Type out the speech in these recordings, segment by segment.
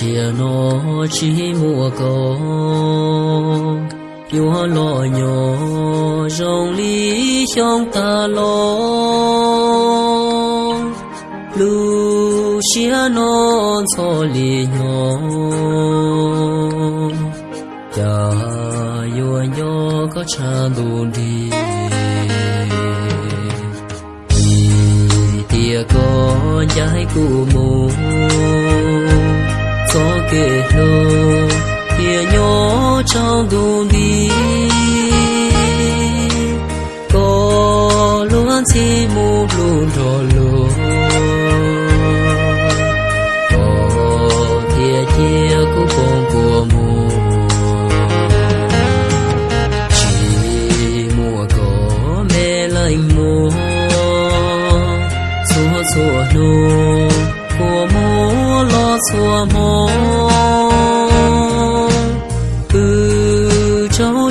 Chia nó chỉ mùa cầu, yêu lo nhỏ rong lý trong ta lo lu chia nó cho lý nhỏ cha yêu nhỏ có cha đủ đi. Tia có trái của mùa si mu lu một luôn o luôn có thiệt chia ku con của mu. Chỉ mùa có mê lạnh mu, xua xua nô của mu lo xua mùa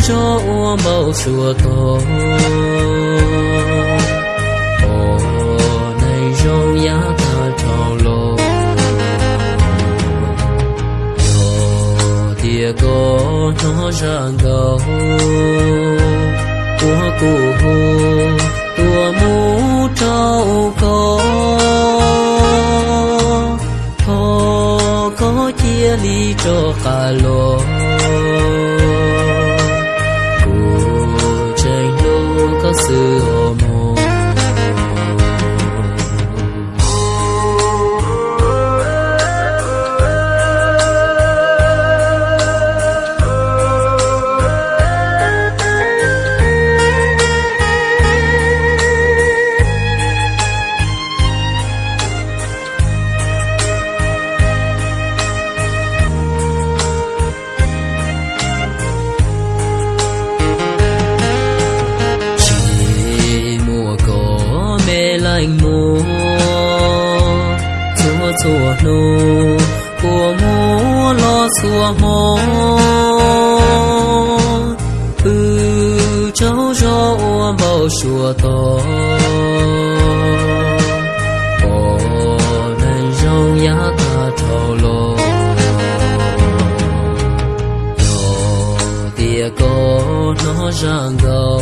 cho màu chùa tổ Yo có nó ra gấu Của cụ hồ tua mũ trâu có Thô có chia ly cho cả lô sự mồ lạnh nô của mô lo xua mô ư cháu cho bao xua to ồ nên rong nhá ta thâu lô tia có nó ràng gấu